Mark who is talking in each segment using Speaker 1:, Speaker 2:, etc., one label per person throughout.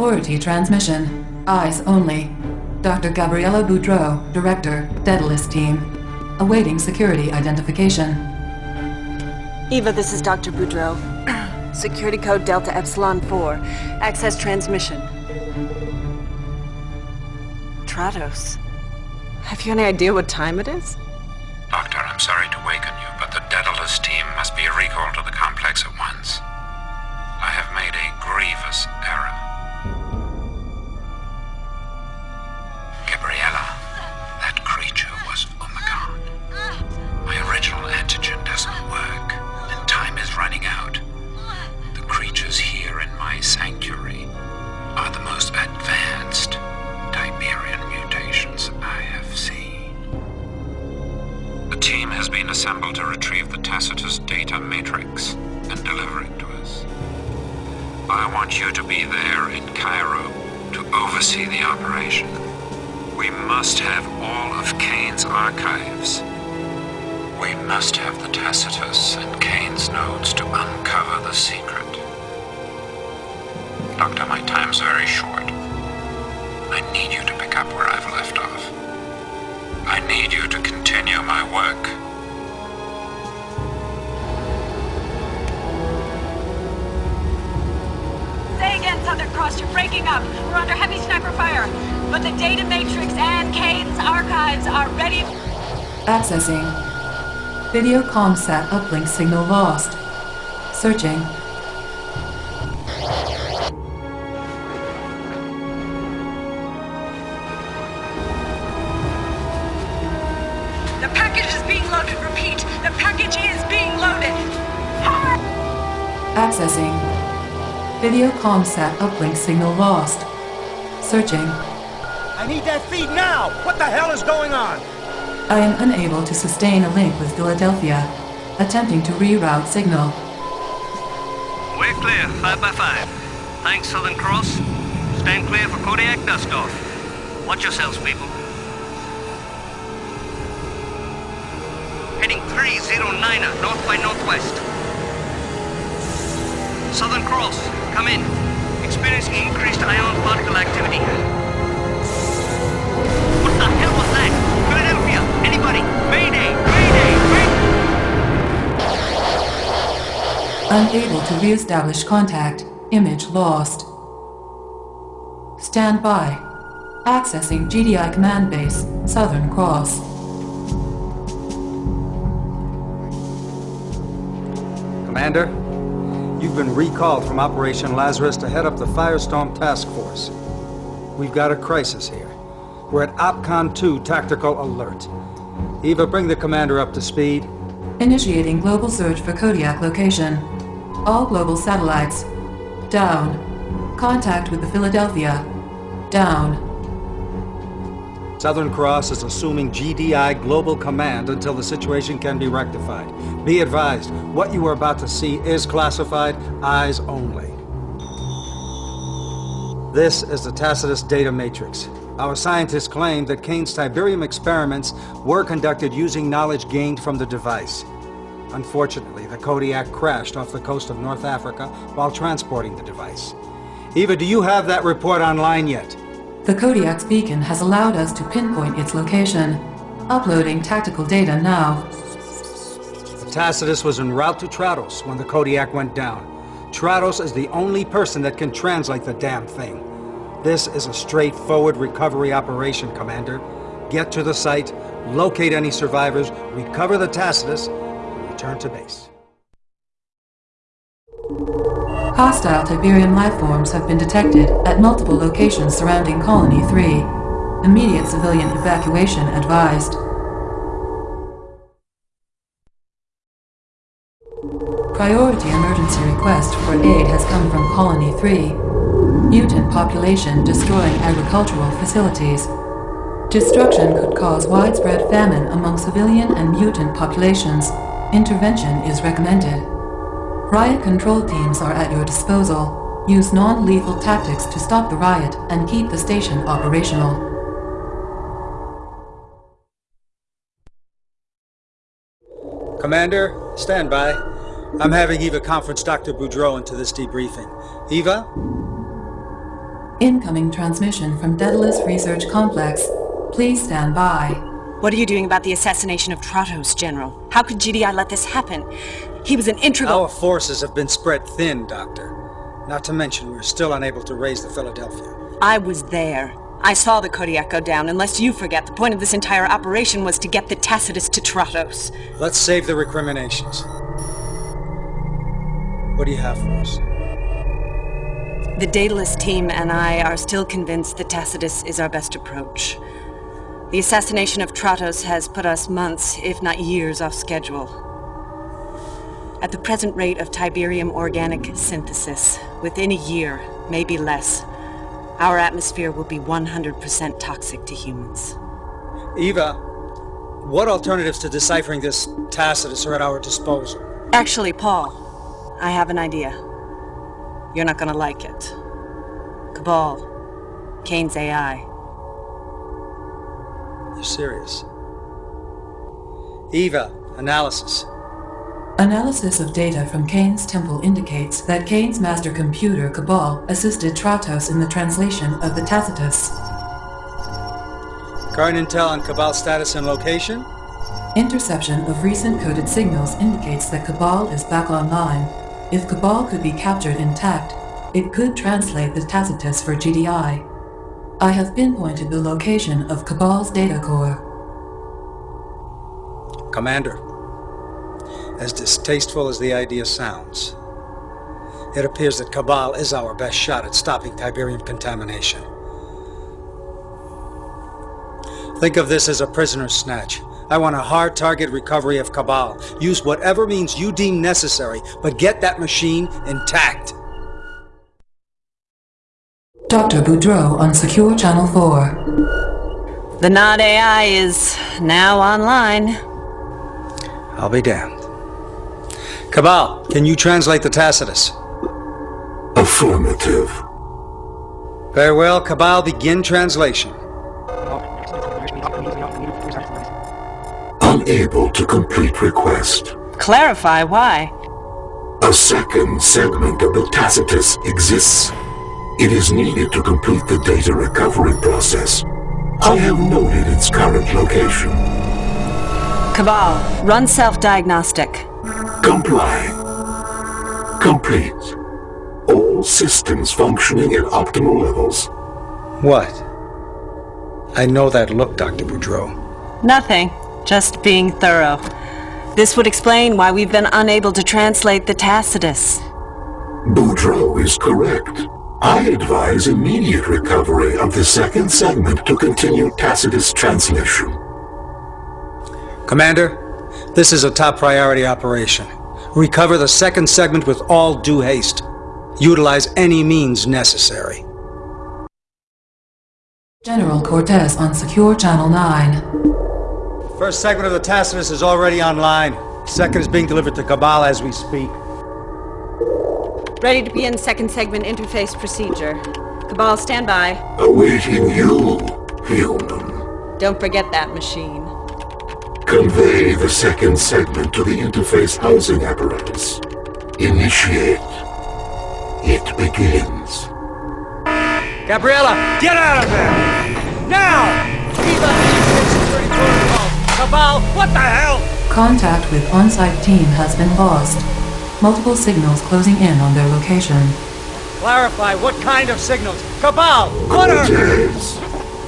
Speaker 1: Priority transmission. Eyes only. Dr. Gabriella Boudreau, Director, Daedalus Team. Awaiting security identification.
Speaker 2: Eva, this is Dr. Boudreau. Security code Delta Epsilon 4. Access transmission. Tratos. Have you any idea what time it is?
Speaker 3: Doctor, I'm sorry to waken you, but the Daedalus team must be recalled to the complex at once. I have made a grievous error.
Speaker 4: But the data matrix and Kane's archives are ready.
Speaker 1: Accessing. Video comsat uplink signal lost. Searching.
Speaker 4: The package is being loaded. Repeat, the package is being loaded.
Speaker 1: Accessing. Video comsat uplink signal lost. Searching.
Speaker 5: I need that feed now! What the hell is going on?
Speaker 1: I am unable to sustain a link with Philadelphia. Attempting to reroute signal.
Speaker 6: We're clear, 5 by 5 Thanks, Southern Cross. Stand clear for Kodiak Dustoff. Watch yourselves, people. Heading 309er, north by northwest. Southern Cross, come in. Experiencing increased ion particle activity. What the hell was that? Philadelphia! Anybody? Mayday! Mayday! Mayday!
Speaker 1: Unable to re-establish contact. Image lost. Stand by. Accessing GDI command base, Southern Cross.
Speaker 7: Commander, you've been recalled from Operation Lazarus to head up the Firestorm Task Force. We've got a crisis here. We're at OPCON 2 Tactical Alert. Eva, bring the commander up to speed.
Speaker 1: Initiating global search for Kodiak location. All global satellites. Down. Contact with the Philadelphia. Down.
Speaker 7: Southern Cross is assuming GDI Global Command until the situation can be rectified. Be advised, what you are about to see is classified, eyes only. This is the Tacitus data matrix. Our scientists claim that Kane's Tiberium experiments were conducted using knowledge gained from the device. Unfortunately, the Kodiak crashed off the coast of North Africa while transporting the device. Eva, do you have that report online yet?
Speaker 1: The Kodiak's beacon has allowed us to pinpoint its location. Uploading tactical data now.
Speaker 7: The Tacitus was en route to Tratos when the Kodiak went down. Tratos is the only person that can translate the damn thing. This is a straightforward recovery operation, Commander. Get to the site, locate any survivors, recover the Tacitus, and return to base.
Speaker 1: Hostile Tiberium lifeforms have been detected at multiple locations surrounding Colony 3. Immediate civilian evacuation advised. Priority emergency request for aid has come from Colony 3. Mutant population destroying agricultural facilities. Destruction could cause widespread famine among civilian and mutant populations. Intervention is recommended. Riot control teams are at your disposal. Use non-lethal tactics to stop the riot and keep the station operational.
Speaker 7: Commander, stand by. I'm having Eva conference Dr. Boudreau into this debriefing. Eva?
Speaker 1: Incoming transmission from Daedalus Research Complex. Please stand by.
Speaker 2: What are you doing about the assassination of Tratos, General? How could GDI let this happen? He was an integral...
Speaker 7: Our forces have been spread thin, Doctor. Not to mention, we're still unable to raise the Philadelphia.
Speaker 2: I was there. I saw the Kodiak go down. Unless you forget, the point of this entire operation was to get the Tacitus to Tratos.
Speaker 7: Let's save the recriminations. What do you have for us?
Speaker 2: The Daedalus team and I are still convinced that Tacitus is our best approach. The assassination of Tratos has put us months, if not years, off schedule. At the present rate of Tiberium organic synthesis, within a year, maybe less, our atmosphere will be 100% toxic to humans.
Speaker 7: Eva, what alternatives to deciphering this Tacitus are at our disposal?
Speaker 2: Actually, Paul, I have an idea. You're not gonna like it. Cabal. Kane's AI.
Speaker 7: You're serious? Eva, analysis.
Speaker 1: Analysis of data from Kane's temple indicates that Kane's master computer, Cabal, assisted Tratos in the translation of the Tacitus.
Speaker 7: Current intel on Cabal status and location?
Speaker 1: Interception of recent coded signals indicates that Cabal is back online. If Cabal could be captured intact, it could translate the Tacitus for GDI. I have pinpointed the location of Cabal's data core.
Speaker 7: Commander, as distasteful as the idea sounds, it appears that Cabal is our best shot at stopping Tiberium contamination. Think of this as a prisoner's snatch. I want a hard target recovery of Cabal. Use whatever means you deem necessary, but get that machine intact.
Speaker 1: Dr. Boudreau on Secure Channel 4.
Speaker 2: The Nod AI is now online.
Speaker 7: I'll be damned. Cabal, can you translate the Tacitus?
Speaker 8: Affirmative.
Speaker 7: Very well, Cabal, begin translation.
Speaker 8: Unable to complete request.
Speaker 2: Clarify why.
Speaker 8: A second segment of the Tacitus exists. It is needed to complete the data recovery process. I have noted its current location.
Speaker 2: Cabal, run self-diagnostic.
Speaker 8: Comply. Complete. All systems functioning at optimal levels.
Speaker 7: What? I know that look, Dr. Boudreau.
Speaker 2: Nothing. Just being thorough. This would explain why we've been unable to translate the Tacitus.
Speaker 8: Boudreau is correct. I advise immediate recovery of the second segment to continue Tacitus translation.
Speaker 7: Commander, this is a top priority operation. Recover the second segment with all due haste. Utilize any means necessary.
Speaker 1: General Cortez on Secure Channel 9.
Speaker 7: First segment of the Tacitus is already online. Second is being delivered to Cabal as we speak.
Speaker 2: Ready to begin second segment interface procedure. Cabal, stand by.
Speaker 8: Awaiting you, human.
Speaker 2: Don't forget that machine.
Speaker 8: Convey the second segment to the interface housing apparatus. Initiate. It begins.
Speaker 7: Gabriella, get out of there! Now! Eva! Cabal, what the hell?
Speaker 1: Contact with on-site team has been lost. Multiple signals closing in on their location.
Speaker 7: Clarify what kind of signals. Cabal, what are...
Speaker 8: Cortez,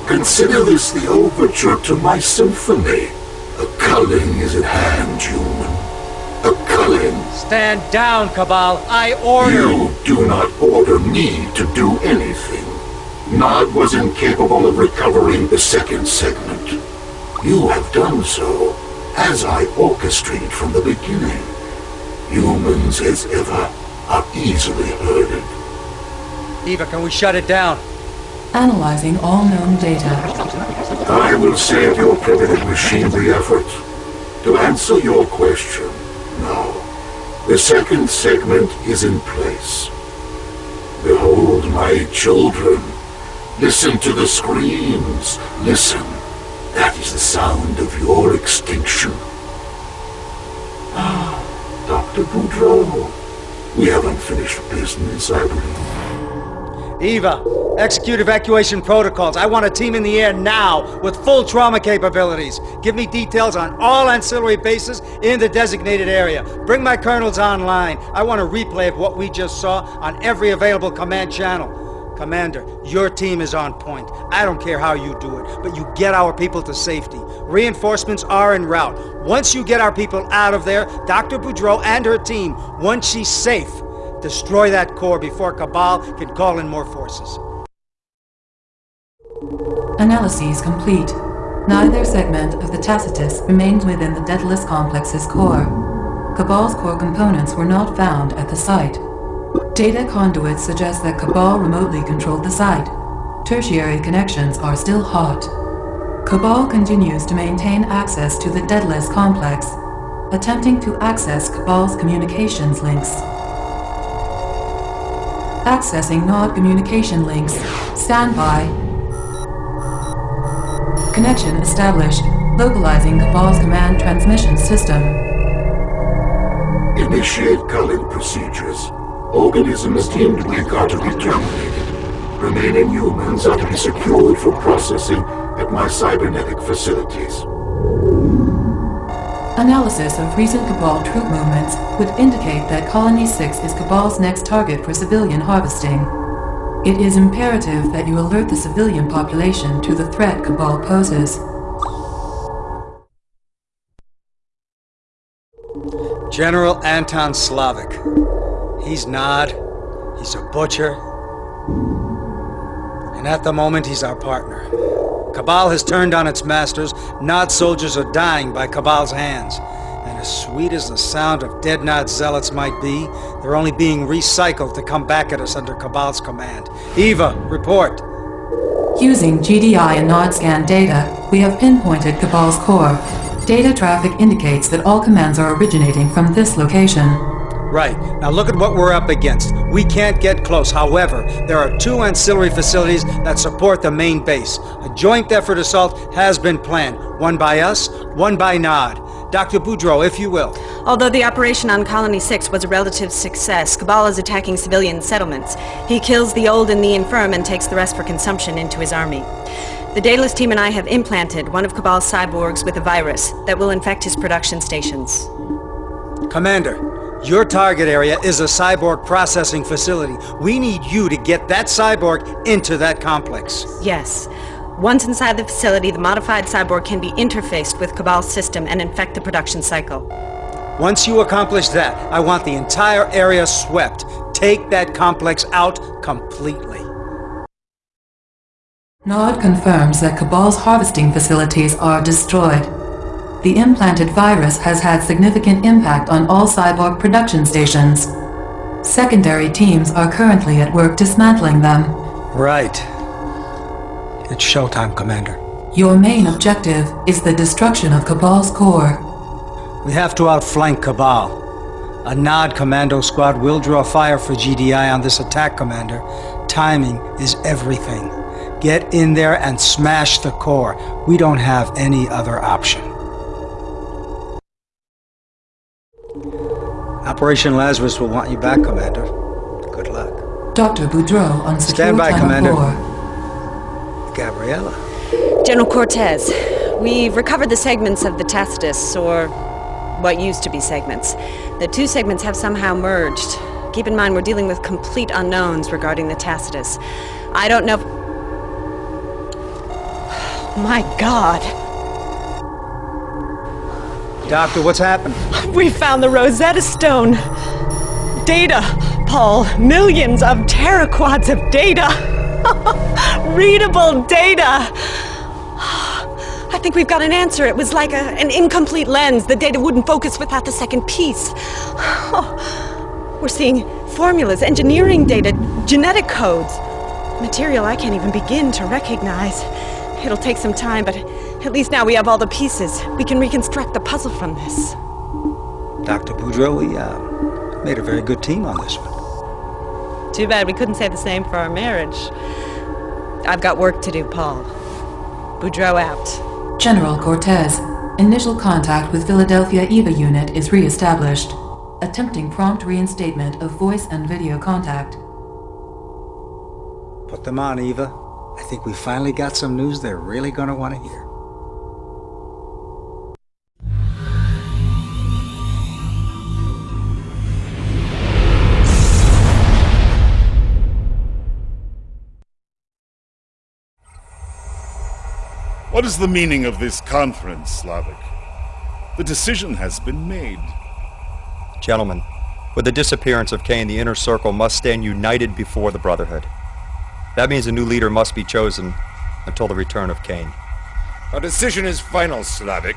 Speaker 8: consider this the overture to my symphony. A culling is at hand, human. A culling.
Speaker 7: Stand down, Cabal. I order...
Speaker 8: You do not order me to do anything. Nod was incapable of recovering the second segment. You have done so, as I orchestrated from the beginning. Humans, as ever, are easily herded.
Speaker 7: Eva, can we shut it down?
Speaker 1: Analyzing all known data.
Speaker 8: I will save your primitive machinery effort. To answer your question, no. The second segment is in place. Behold my children. Listen to the screams. Listen. That is the sound of your extinction. Ah, Dr. Boudreau. We have unfinished business, I believe.
Speaker 7: Eva, Execute evacuation protocols. I want a team in the air now with full trauma capabilities. Give me details on all ancillary bases in the designated area. Bring my colonels online. I want a replay of what we just saw on every available command channel. Commander, your team is on point. I don't care how you do it, but you get our people to safety. Reinforcements are en route. Once you get our people out of there, Dr. Boudreau and her team, once she's safe, destroy that core before Cabal can call in more forces.
Speaker 1: Analyses complete. Neither segment of the Tacitus remained within the Daedalus Complex's core. Cabal's core components were not found at the site. Data conduits suggest that Cabal remotely controlled the site. Tertiary connections are still hot. Cabal continues to maintain access to the Daedalus complex, attempting to access Cabal's communications links. Accessing Nod communication links. Standby. Connection established. Localizing Cabal's command transmission system.
Speaker 8: Initiate culling procedures. Organisms deemed weak are to be terminated. Remaining humans are to be secured for processing at my cybernetic facilities.
Speaker 1: Analysis of recent Cabal troop movements would indicate that Colony 6 is Cabal's next target for civilian harvesting. It is imperative that you alert the civilian population to the threat Cabal poses.
Speaker 7: General Anton Slavik. He's Nod. He's a butcher. And at the moment, he's our partner. Cabal has turned on its masters. Nod soldiers are dying by Cabal's hands. And as sweet as the sound of dead Nod zealots might be, they're only being recycled to come back at us under Cabal's command. Eva, report.
Speaker 1: Using GDI and Nod scan data, we have pinpointed Cabal's core. Data traffic indicates that all commands are originating from this location.
Speaker 7: Right. Now look at what we're up against. We can't get close. However, there are two ancillary facilities that support the main base. A joint effort assault has been planned. One by us, one by Nod. Dr. Boudreau, if you will.
Speaker 2: Although the operation on Colony 6 was a relative success, Cabal is attacking civilian settlements. He kills the old and the infirm and takes the rest for consumption into his army. The Daedalus team and I have implanted one of Cabal's cyborgs with a virus that will infect his production stations.
Speaker 7: Commander, your target area is a cyborg processing facility. We need you to get that cyborg into that complex.
Speaker 2: Yes. Once inside the facility, the modified cyborg can be interfaced with Cabal's system and infect the production cycle.
Speaker 7: Once you accomplish that, I want the entire area swept. Take that complex out completely.
Speaker 1: Nod confirms that Cabal's harvesting facilities are destroyed. The implanted virus has had significant impact on all cyborg production stations. Secondary teams are currently at work dismantling them.
Speaker 7: Right. It's showtime, Commander.
Speaker 1: Your main objective is the destruction of Cabal's core.
Speaker 7: We have to outflank Cabal. A Nod commando squad will draw fire for GDI on this attack, Commander. Timing is everything. Get in there and smash the core. We don't have any other option. Operation Lazarus will want you back, Commander. Good luck.
Speaker 1: Dr. Boudreau on secure
Speaker 7: Stand by, Commander.
Speaker 1: 4.
Speaker 7: Gabriella.
Speaker 2: General Cortez, we've recovered the segments of the Tacitus, or what used to be segments. The two segments have somehow merged. Keep in mind, we're dealing with complete unknowns regarding the Tacitus. I don't know. My God!
Speaker 7: Doctor, what's happened?
Speaker 2: We found the Rosetta Stone! Data, Paul. Millions of teraquads of data! Readable data! I think we've got an answer. It was like a, an incomplete lens. The data wouldn't focus without the second piece. We're seeing formulas, engineering data, genetic codes. Material I can't even begin to recognize. It'll take some time, but at least now we have all the pieces. We can reconstruct the puzzle from this.
Speaker 7: Dr. Boudreau, we uh, made a very good team on this one.
Speaker 2: Too bad we couldn't say the same for our marriage. I've got work to do, Paul. Boudreau out.
Speaker 1: General Cortez, initial contact with Philadelphia EVA unit is re-established. Attempting prompt reinstatement of voice and video contact.
Speaker 7: Put them on, Eva. I think we finally got some news they're really gonna want to hear.
Speaker 9: What is the meaning of this conference, Slavik? The decision has been made.
Speaker 10: Gentlemen, with the disappearance of Kane, the Inner Circle must stand united before the Brotherhood. That means a new leader must be chosen until the return of Kane.
Speaker 11: Our decision is final, Slavik.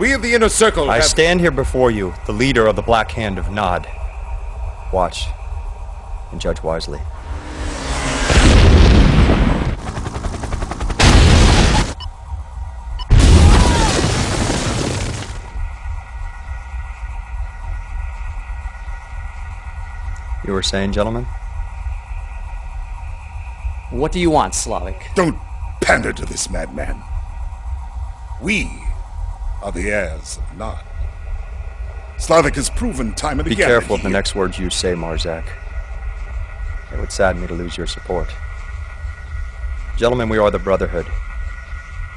Speaker 11: We of the Inner Circle
Speaker 10: I
Speaker 11: have...
Speaker 10: stand here before you, the leader of the Black Hand of Nod. Watch and judge wisely. You were saying, gentlemen?
Speaker 12: What do you want, Slavik?
Speaker 9: Don't pander to this madman. We are the heirs of Nod. Slavik has proven time and
Speaker 10: Be
Speaker 9: again.
Speaker 10: Be careful
Speaker 9: that
Speaker 10: of the next words you say, Marzak. It would sadden me to lose your support. Gentlemen, we are the Brotherhood.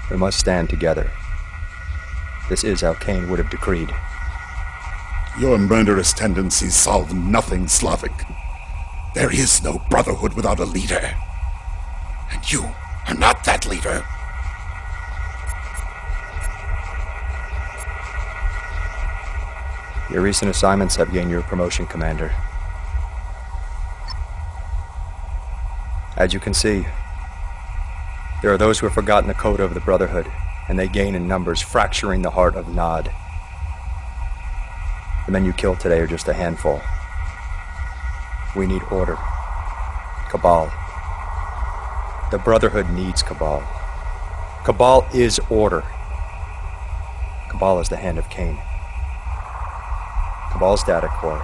Speaker 10: We must stand together. This is how Kane would have decreed.
Speaker 9: Your murderous tendencies solve nothing, Slavik. There is no brotherhood without a leader. And you are not that leader.
Speaker 10: Your recent assignments have gained your promotion, Commander. As you can see, there are those who have forgotten the code of the Brotherhood, and they gain in numbers, fracturing the heart of Nod. The men you killed today are just a handful. We need order. Cabal. The Brotherhood needs Cabal. Cabal is order. Cabal is the hand of Kane. Cabal's data core,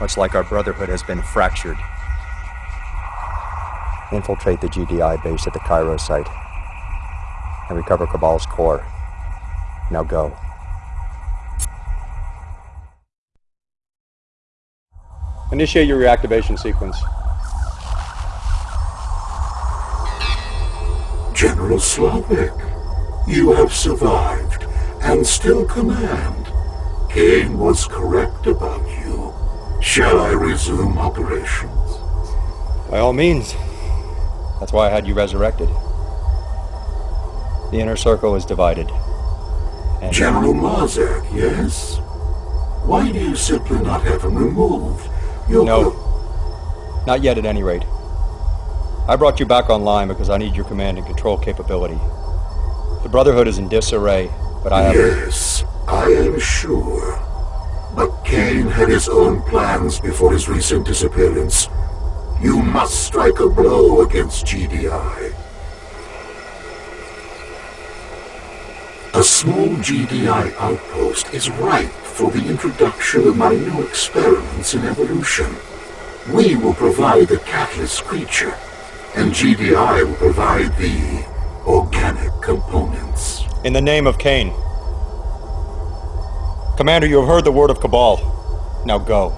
Speaker 10: much like our Brotherhood, has been fractured. Infiltrate the GDI base at the Cairo site and recover Cabal's core. Now go. Initiate your reactivation sequence.
Speaker 8: General Slavik, you have survived and still command. Kane was correct about you. Shall I resume operations?
Speaker 10: By all means. That's why I had you resurrected. The inner circle is divided. And
Speaker 8: General Marzak, yes? Why do you simply not have him removed? You're
Speaker 10: No. Not yet, at any rate. I brought you back online because I need your command and control capability. The Brotherhood is in disarray, but I have.
Speaker 8: Yes, I am sure. But Kane had his own plans before his recent disappearance. You must strike a blow against GDI. A small GDI outpost is ripe for the introduction of my new experiments in evolution. We will provide the catalyst creature, and GDI will provide the organic components.
Speaker 10: In the name of Kane. Commander, you have heard the word of Cabal. Now go.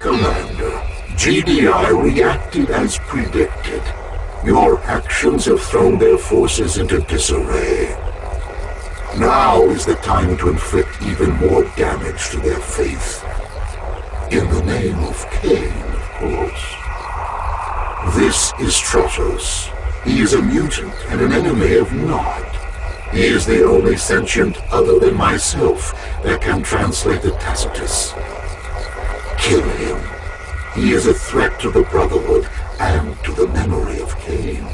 Speaker 8: Commander, GDI reacted as predicted. Your actions have thrown their forces into disarray. Now is the time to inflict even more damage to their faith. In the name of Kane, of course. This is Tratos. He is a mutant and an enemy of Nod. He is the only sentient other than myself that can translate the Tacitus. Kill him. He is a threat to the Brotherhood and to the memory of Kane.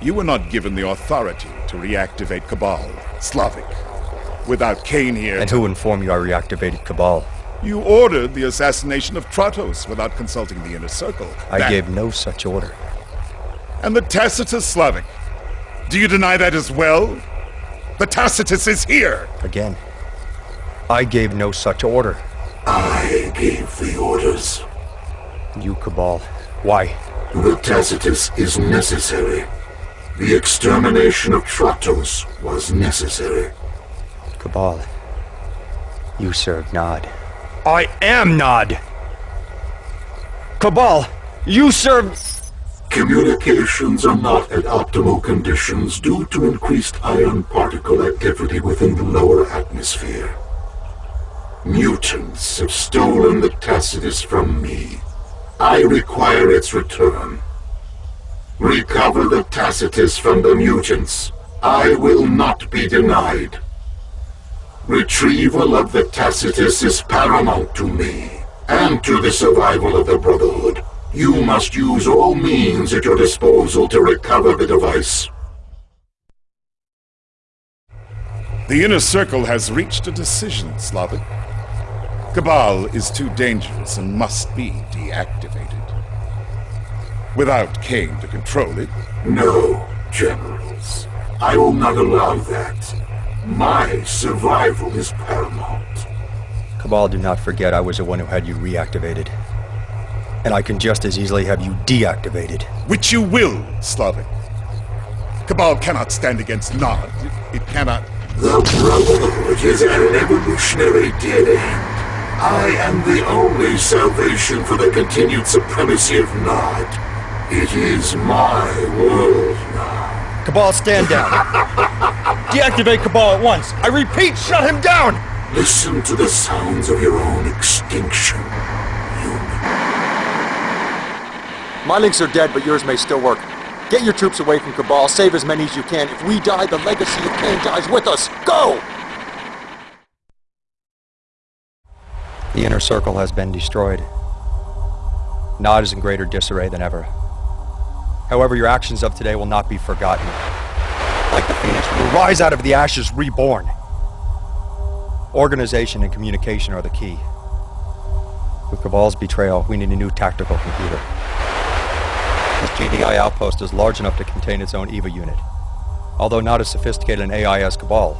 Speaker 9: You were not given the authority to reactivate Cabal, Slavik. Without Kane here,
Speaker 10: And who informed you I reactivated Cabal?
Speaker 9: you ordered the assassination of Tratos without consulting the Inner Circle.
Speaker 10: I
Speaker 9: That-
Speaker 10: gave no such order.
Speaker 9: And the Tacitus Slavik. Do you deny that as well? The Tacitus is here!
Speaker 10: Again, I gave no such order.
Speaker 8: I gave the orders.
Speaker 10: You, Cabal. Why?
Speaker 8: The Tacitus is necessary. The extermination of Tratos was necessary.
Speaker 10: Cabal. You serve Nod. I am Nod. Cabal, you serve...
Speaker 8: Communications are not at optimal conditions due to increased ion particle activity within the lower atmosphere. Mutants have stolen the Tacitus from me. I require its return. Recover the Tacitus from the mutants. I will not be denied. Retrieval of the Tacitus is paramount to me, and to the survival of the Brotherhood. You must use all means at your disposal to recover the device.
Speaker 9: The Inner Circle has reached a decision, Slavik. Cabal is too dangerous and must be deactivated. Without Kane to control it...
Speaker 8: No, Generals. I will not allow that. My survival is paramount.
Speaker 10: Cabal, do not forget I was the one who had you reactivated. And I can just as easily have you deactivated.
Speaker 9: Which you will, Slavik. Cabal cannot stand against Nod. It cannot...
Speaker 8: The Brotherhood is an evolutionary dead end. I am the only salvation for the continued supremacy of Nod. It is my world now.
Speaker 10: Cabal, stand down. Deactivate Cabal at once. I repeat, shut him down!
Speaker 8: Listen to the sounds of your own extinction.
Speaker 10: My links are dead, but yours may still work. Get your troops away from Cabal, save as many as you can. If we die, the legacy of Kane dies with us. Go! The inner circle has been destroyed. Nod is in greater disarray than ever. However, your actions of today will not be forgotten. Like the phoenix, we will rise out of the ashes reborn. Organization and communication are the key. With Cabal's betrayal, we need a new tactical computer. This GDI outpost is large enough to contain its own EVA unit. Although not as sophisticated an AI as Cabal,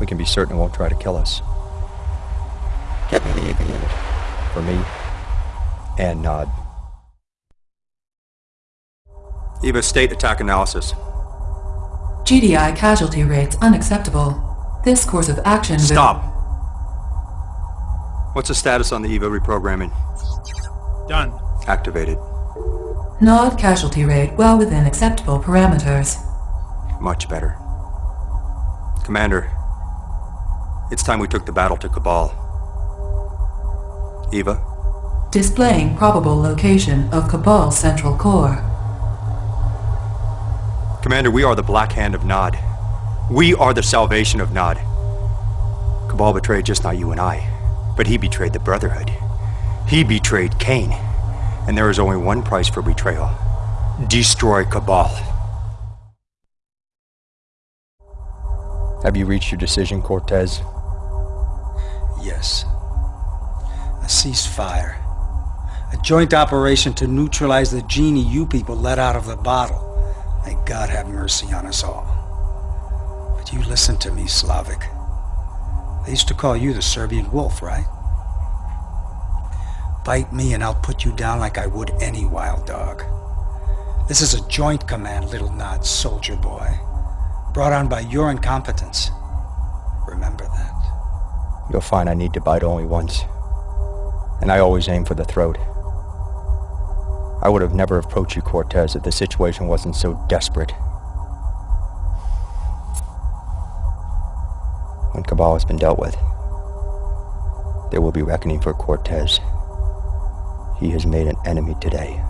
Speaker 10: we can be certain it won't try to kill us. Get me the EVA unit. For me and Nod. EVA state attack analysis.
Speaker 1: GDI casualty rates unacceptable. This course of action will-
Speaker 10: Stop! What's the status on the EVA reprogramming?
Speaker 13: Done.
Speaker 10: Activated.
Speaker 1: Nod casualty rate well within acceptable parameters.
Speaker 10: Much better. Commander, it's time we took the battle to Cabal. Eva?
Speaker 1: Displaying probable location of Cabal's central core.
Speaker 10: Commander, we are the Black Hand of Nod. We are the salvation of Nod. Cabal betrayed just not you and I, but he betrayed the Brotherhood. He betrayed Kane. And there is only one price for betrayal. Destroy Cabal. Have you reached your decision, Cortez?
Speaker 7: Yes. A ceasefire. A joint operation to neutralize the genie you people let out of the bottle. May God have mercy on us all. But you listen to me, Slavik. They used to call you the Serbian wolf, right? Bite me and I'll put you down like I would any wild dog. This is a joint command, little Nod, soldier boy. Brought on by your incompetence. Remember that.
Speaker 10: You'll find I need to bite only once. And I always aim for the throat. I would have never approached you, Cortez, if the situation wasn't so desperate. When Cabal has been dealt with, there will be reckoning for Cortez. He has made an enemy today.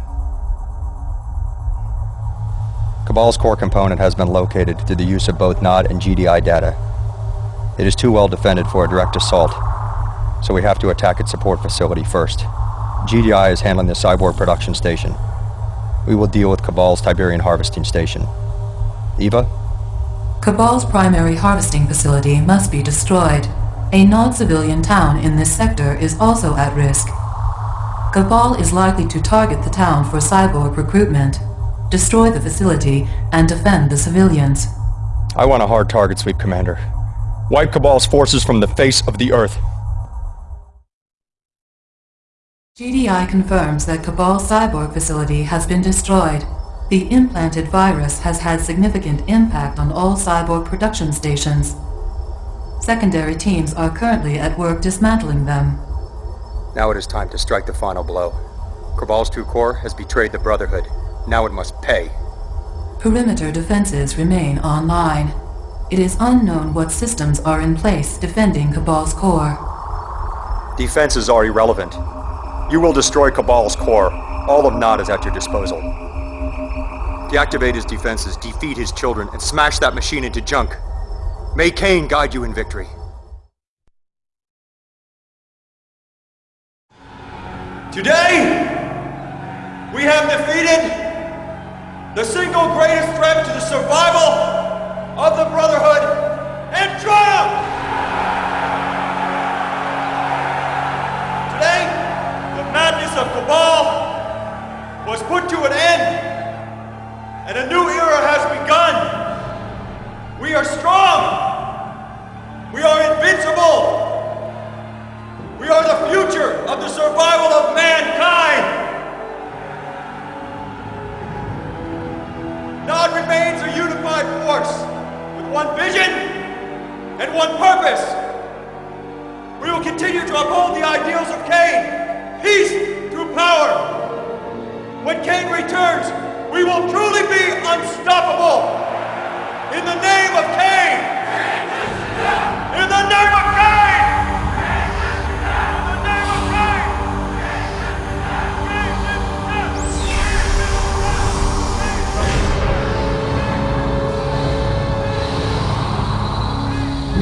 Speaker 10: Cabal's core component has been located through the use of both NOD and GDI data. It is too well defended for a direct assault, so we have to attack its support facility first. GDI is handling the cyborg production station. We will deal with Cabal's Tiberium harvesting station. Eva?
Speaker 1: Cabal's primary harvesting facility must be destroyed. A non-civilian town in this sector is also at risk. Cabal is likely to target the town for cyborg recruitment, destroy the facility, and defend the civilians.
Speaker 10: I want a hard target sweep, Commander. Wipe Cabal's forces from the face of the Earth.
Speaker 1: GDI confirms that Cabal cyborg facility has been destroyed. The implanted virus has had significant impact on all cyborg production stations. Secondary teams are currently at work dismantling them.
Speaker 10: Now it is time to strike the final blow. Cabal's true core has betrayed the Brotherhood. Now it must pay.
Speaker 1: Perimeter defenses remain online. It is unknown what systems are in place defending Cabal's core.
Speaker 10: Defenses are irrelevant. You will destroy Cabal's core. All of Nod is at your disposal. Deactivate his defenses, defeat his children, and smash that machine into junk. May Kane guide you in victory.
Speaker 13: Today, we have defeated the single greatest threat to the survival of the Brotherhood and triumph! Of Cabal was put to an end, and a new era has begun. We are strong. We are invincible. We are the future of the survival of mankind. Nod remains a unified force with one vision and one purpose. We will continue to uphold the ideals of Kane, peace power. When Kane returns, we will truly be unstoppable. In the name of Kane! In the name of Kane! In the name of Kane!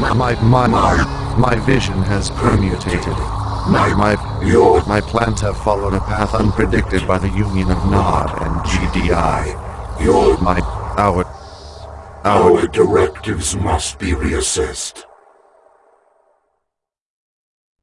Speaker 14: My, my, my, my vision has permutated. My, my, my plans have followed a path unpredicted by the union of Nod and GDI.
Speaker 8: Your,
Speaker 14: My, our,
Speaker 8: our directives must be reassessed.